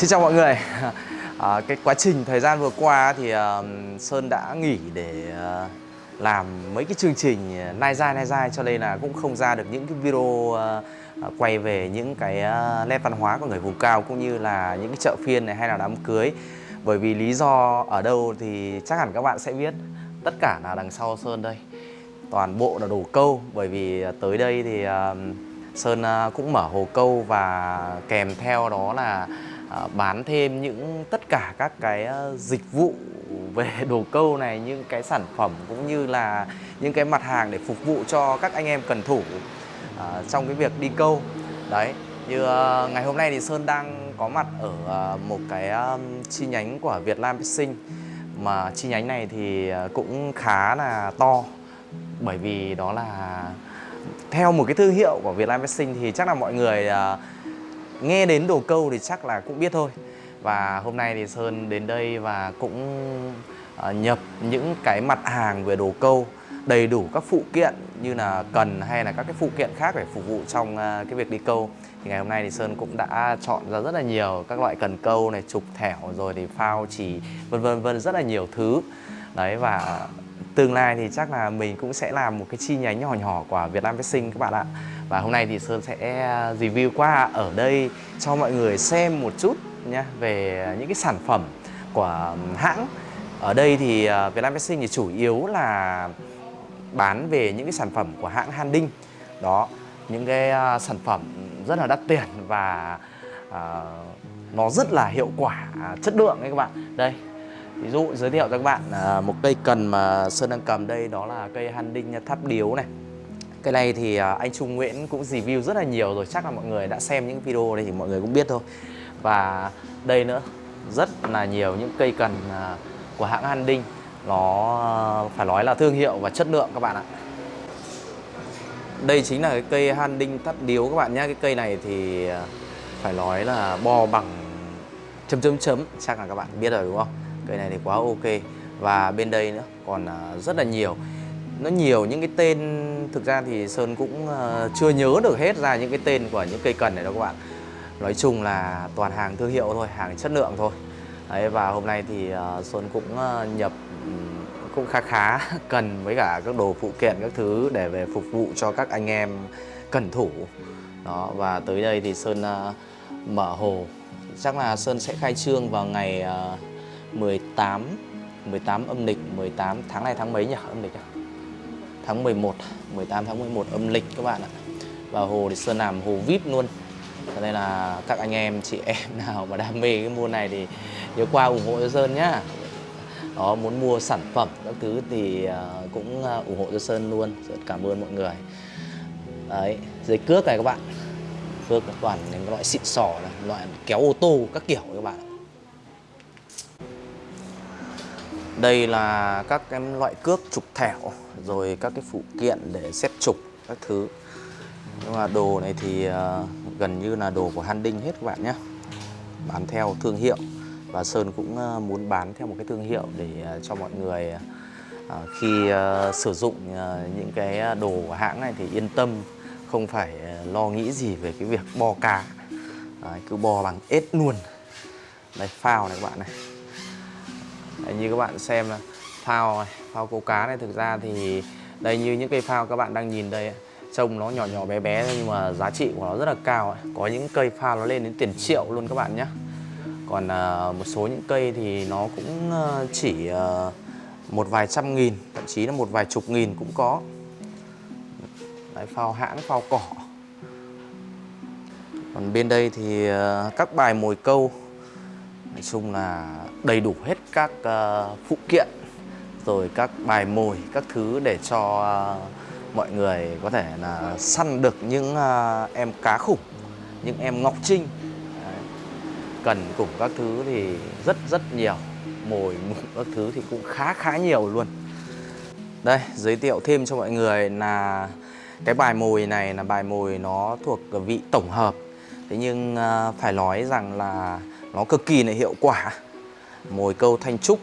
Xin chào mọi người. À, Cái quá trình thời gian vừa qua thì uh, Sơn đã nghỉ để uh, làm mấy cái chương trình nai dai nai dai cho nên là cũng không ra được những cái video uh, quay về những cái uh, nét văn hóa của người vùng cao cũng như là những cái chợ phiên này hay là đám cưới. Bởi vì lý do ở đâu thì chắc hẳn các bạn sẽ biết. Tất cả là đằng sau Sơn đây. Toàn bộ là đồ câu. Bởi vì tới đây thì uh, Sơn uh, cũng mở hồ câu và kèm theo đó là Ờ, bán thêm những tất cả các cái ờ, dịch vụ về đồ câu này những cái sản phẩm cũng như là những cái mặt hàng để phục vụ cho các anh em cần thủ uh, trong cái việc đi câu. Đấy như uh, ngày hôm nay thì Sơn đang có mặt ở uh, một cái um, chi nhánh của Việt Nam Sinh mà chi nhánh này thì cũng khá là to bởi vì đó là theo một cái thương hiệu của Việt Nam Sinh thì chắc là mọi người uh, nghe đến đồ câu thì chắc là cũng biết thôi. Và hôm nay thì Sơn đến đây và cũng ờ, nhập những cái mặt hàng về đồ câu đầy đủ các phụ kiện như là cần hay là các cái phụ kiện khác để phục vụ trong ờ, cái việc đi câu. Thì ngày hôm nay thì Sơn cũng đã chọn ra rất là nhiều các loại cần câu này trục thẻo rồi thì phao chỉ, vân vân vân rất là nhiều thứ. Đấy, và tương lai thì chắc là mình cũng sẽ làm một cái chi nhánh nhỏ nhỏ của Việt Nam Sinh các bạn ạ và hôm nay thì Sơn sẽ à, review qua ở đây cho mọi người xem một chút nhé về những cái sản phẩm của hãng. Ở đây thì à, Vietnam Việt thì chủ yếu là bán về những cái sản phẩm của hãng Handing đó những cái à, sản phẩm rất là đắt tiền và uh, nó rất là hiệu quả chất lượng đấy các bạn. Đây ví dụ giới thiệu cho các bạn một cây cần mà Sơn đang cầm đây đó là cây Handing tháp điếu này cái này thì à, anh Trung Nguyễn cũng review rất là nhiều rồi, Chắc là mọi người đã xem những video đây thì mọi người cũng biết thôi. Và đây nữa, Rất là nhiều những cây cần à, của hãng An Đinh Nó à, phải nói là thương hiệu và chất lượng các bạn ạ. Đây chính là cái cây Han Đinh tắt điếu các bạn nhé Cái cây này thì phải nói là bo bằng chấm chấm chấm, Chắc là các bạn biết rồi đúng không? Cây này thì quá ok. Và bên đây nữa còn rất là nhiều nó nhiều những cái tên thực ra thì Sơn cũng uh, chưa nhớ được hết ra những cái tên của những cây cần này đâu các bạn. Nói chung là toàn hàng thương hiệu thôi hàng chất lượng thôi. Đấy, và hôm nay thì uh, Sơn cũng uh, nhập cũng khá khá cần với cả các đồ phụ kiện các thứ để về phục vụ cho các anh em cần thủ. Đó và tới đây thì Sơn uh, mở hồ. Chắc là Sơn sẽ khai trương vào ngày uh, 18 18 âm lịch 18 tháng này tháng mấy nhỉ? Âm lịch à? Tháng 11 18 tháng 11 âm lịch các bạn ạ. Và hồ thì Sơn làm hồ VIP luôn. Cho nên là các anh em, chị em nào mà đam mê cái môn này thì nhớ qua ủng hộ cho Sơn nhá. Đó, muốn mua sản phẩm các thứ thì à, cũng à, ủng hộ cho Sơn luôn. Rất cảm ơn mọi người. Đấy dây cước này các bạn. Cước toàn những loại xịn sò này, loại kéo ô tô các kiểu các bạn Đây là các cái loại cước trục thẻo rồi các cái phụ kiện để xếp trục các thứ. Nhưng mà đồ này thì uh, gần như là đồ của Handing hết các bạn nhé. Bán theo thương hiệu và Sơn cũng uh, muốn bán theo một cái thương hiệu để uh, cho mọi người uh, khi uh, sử dụng uh, những cái đồ của hãng này thì yên tâm không phải lo nghĩ gì về cái việc bo cá. Đấy, cứ bo bằng ếch luôn. Đây phao này các bạn này Đấy, như các bạn xem là phao này, phao câu cá này thực ra thì đây như những cây phao các bạn đang nhìn đây trông nó nhỏ nhỏ bé bé nhưng mà giá trị của nó rất là cao có những cây phao nó lên đến tiền triệu luôn các bạn nhé còn uh, một số những cây thì nó cũng uh, chỉ uh, một vài trăm nghìn thậm chí là một vài chục nghìn cũng có. Đấy, phao hãng phao cỏ. Còn bên đây thì uh, các bài mồi câu nói chung là đầy đủ hết các uh, phụ kiện rồi các bài mồi các thứ để cho uh, mọi người có thể là săn được những uh, em cá khủng những em ngọc trinh. Đấy. cần cùng các thứ thì rất rất nhiều. Mồi các thứ thì cũng khá khá nhiều luôn. Đây giới thiệu thêm cho mọi người là cái bài mồi này là bài mồi nó thuộc vị tổng hợp. Thế nhưng uh, phải nói rằng là nó cực kỳ là hiệu quả. Mồi câu thanh trúc.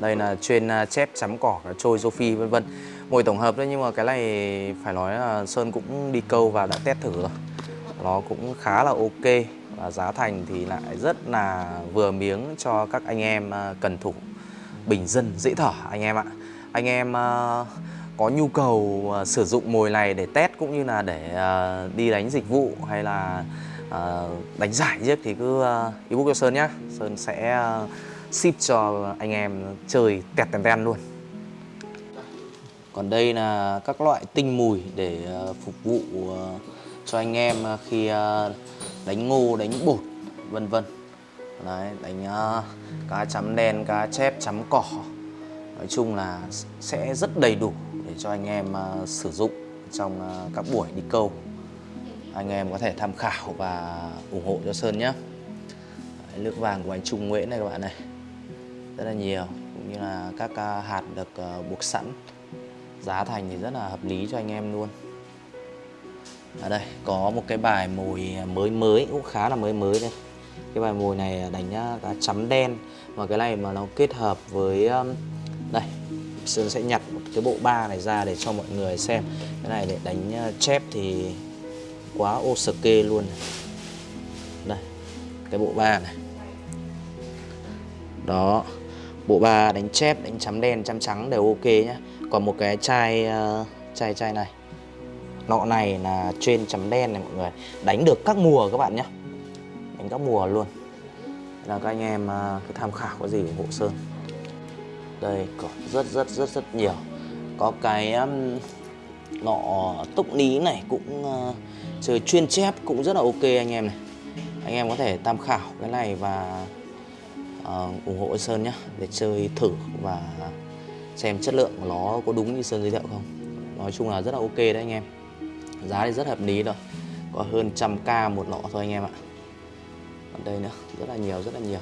Đây là chuyên à, chép chấm cỏ trôi phi, vân vân. Mồi tổng hợp thôi, nhưng mà cái này phải nói là Sơn cũng đi câu và đã test thử rồi. Nó cũng khá là ok và giá thành thì lại rất là vừa miếng cho các anh em à, cần thủ bình dân dễ thở, anh em ạ. Anh em à, có nhu cầu sử dụng mồi này để test cũng như là để đi đánh dịch vụ hay là à, đánh giải giết thì cứ uh, ebook cho Sơn nhá, Sơn sẽ uh, ship cho anh em chơi tẹt tèn ten luôn còn đây là các loại tinh mùi để uh, phục vụ uh, cho anh em khi uh, đánh ngô, đánh bột, vân vân. Đấy, đánh uh, cá chấm đen, cá chép, chấm cỏ. Nói chung là sẽ rất đầy đủ để cho anh em uh, sử dụng trong uh, các buổi đi câu. Anh em có thể tham khảo và ủng hộ cho Sơn nhé. Đấy, nước vàng của anh Trung Nguyễn này các bạn này. Rất là nhiều, cũng như là các à, hạt được à, buộc sẵn giá thành thì rất là hợp lý cho anh em luôn ở đây có một cái bài mồi mới mới cũng khá là mới mới đây cái bài mồi này đánh cá chấm đen và cái này mà nó kết hợp với đây Sơn sẽ nhặt một cái bộ ba này ra để cho mọi người xem cái này để đánh chép thì quá ok luôn này. đây cái bộ ba này. Đó bộ ba đánh chép đánh chấm đen chấm trắng đều ok nhá. Còn một cái chai uh, chai chai này. Nọ này là trên chấm đen này mọi người. Đánh được các mùa các bạn nhé đánh các mùa luôn. Là các anh em ờ, uh, cứ tham khảo có gì ủng hộ sơn. Đây còn rất rất rất rất nhiều. Có cái um, nọ túc ní này cũng uh, chơi chuyên chép cũng rất là ok anh em này. Anh em có thể tham khảo cái này và uh, ủng hộ Sơn nhé để chơi thử và xem chất lượng của nó có đúng như Sơn giới thiệu không. Nói chung là rất là ok đấy anh em. Giá thì rất hợp lý rồi. Có hơn trăm k một lọ thôi anh em ạ. Còn đây nữa rất là nhiều rất là nhiều.